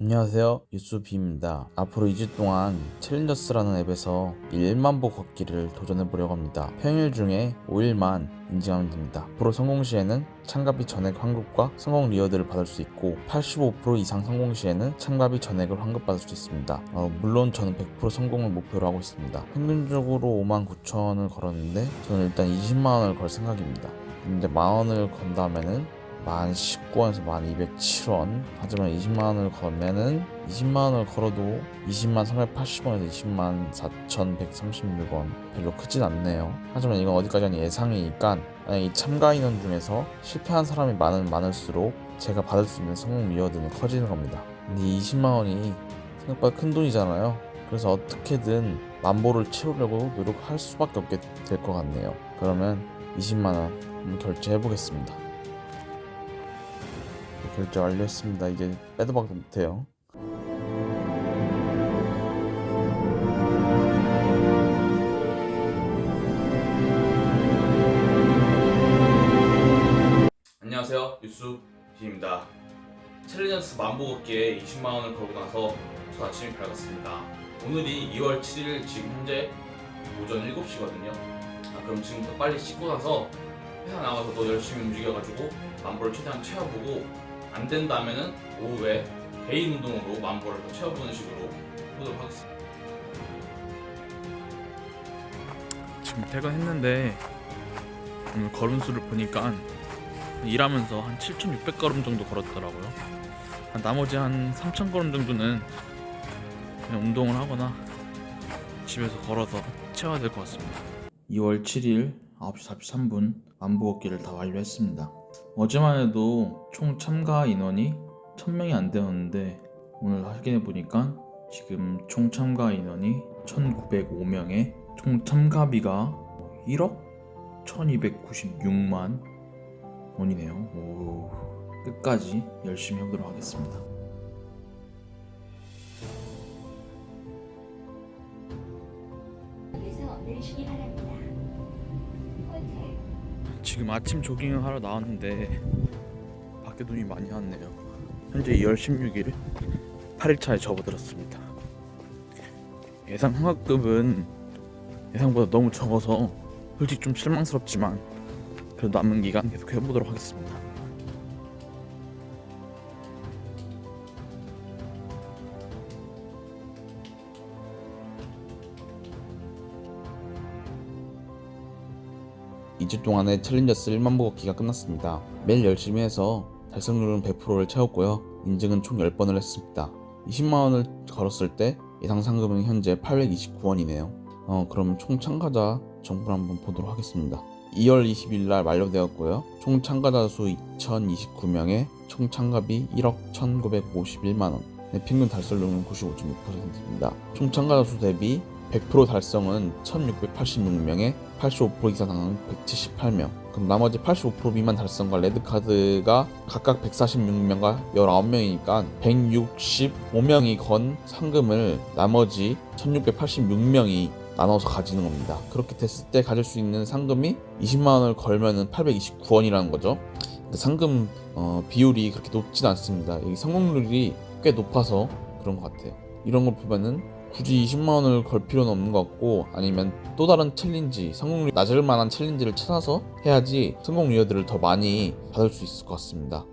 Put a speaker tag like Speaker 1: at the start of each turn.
Speaker 1: 안녕하세요. 유수비입니다. 앞으로 2주 동안 챌린저스라는 앱에서 1만보 걷기를 도전해보려고 합니다. 평일 중에 5일만 인증하면 됩니다. 앞으로 성공 시에는 참가비 전액 환급과 성공 리워드를 받을 수 있고 85% 이상 성공 시에는 참가비 전액을 환급받을 수 있습니다. 어, 물론 저는 100% 성공을 목표로 하고 있습니다. 평균적으로 5만 9천원을 걸었는데 저는 일단 20만원을 걸 생각입니다. 근데 만원을 건다면은 만 19원에서 만 207원. 하지만 20만원을 걸면은 20만원을 걸어도 20만 380원에서 20만 4136원 별로 크진 않네요. 하지만 이건 어디까지나 예상이니까 만약 이 참가 인원 중에서 실패한 사람이 많으면 많을수록 제가 받을 수 있는 성공 리워드는 커지는 겁니다. 근데 20만원이 생각보다 큰 돈이잖아요. 그래서 어떻게든 만보를 채우려고 노력할 수밖에 없게 될 것 같네요. 그러면 20만원 한번 결제해 보겠습니다 결제 완료했습니다. 이제 빼도 박도 못해요. 안녕하세요. 유수비입니다. 챌린저스 만보 걷기에 20만원을 걸고 나서 저 아침이 밝았습니다. 오늘이 2월 7일 지금 현재 오전 7시거든요. 아, 그럼 지금부터 빨리 씻고 나서 회사 나가서 더 열심히 움직여가지고 만보를 최대한 채워보고 안 된다면은 오후에 개인 운동으로 만보를 더 채워보는 식으로 해보도록 하겠습니다.
Speaker 2: 지금 퇴근했는데 오늘 걸음 수를 보니까 일하면서 한 7,600걸음 정도 걸었더라고요. 한 나머지 한 3,000걸음 정도는 그냥 운동을 하거나 집에서 걸어서 채워야 될 것 같습니다. 2월 7일 9시 43분 만보 걷기를 다 완료했습니다. 어제만 해도 총 참가 인원이 1000명이 안 되었는데 오늘 확인해 보니까 지금 총 참가 인원이 1905명에 총 참가비가 1억 1296만 원이네요. 오, 끝까지 열심히 해보도록 하겠습니다.
Speaker 3: 에서 내리시기 바랍니다.
Speaker 2: 지금 아침 조깅을 하러 나왔는데 밖에 눈이 많이 왔네요. 현재 2월 16일 8일차에 접어들었습니다. 예상 환급은 예상보다 너무 적어서 솔직히 좀 실망스럽지만 그래도 남은 기간 계속 해보도록 하겠습니다.
Speaker 1: 이주 동안의 챌린저스 1만 보 걷기가 끝났습니다. 매일 열심히 해서 달성률은 100%를 채웠고요. 인증은 총 10번을 했습니다. 20만원을 걸었을 때 예상 상금은 현재 829원이네요. 어, 그럼 총 참가자 정보를 한번 보도록 하겠습니다. 2월 20일 날 만료되었고요. 총 참가자 수 2029명에 총 참가비 1억 1951만원 네, 평균 달성률은 95.6%입니다. 총 참가자 수 대비 100% 달성은 1686명에 85% 이상 당은 178명. 그럼 나머지 85% 미만 달성과 레드카드가 각각 146명과 19명이니까 165명이 건 상금을 나머지 1686명이 나눠서 가지는 겁니다. 그렇게 됐을 때 가질 수 있는 상금이 20만원을 걸면 은 829원이라는 거죠. 상금 어, 비율이 그렇게 높진 않습니다. 이 성공률이 꽤 높아서 그런 것 같아요. 이런 걸 보면은 굳이 20만원을 걸 필요는 없는 것 같고 아니면 또 다른 챌린지 성공률이 낮을 만한 챌린지를 찾아서 해야지 성공 리워드를 더 많이 받을 수 있을 것 같습니다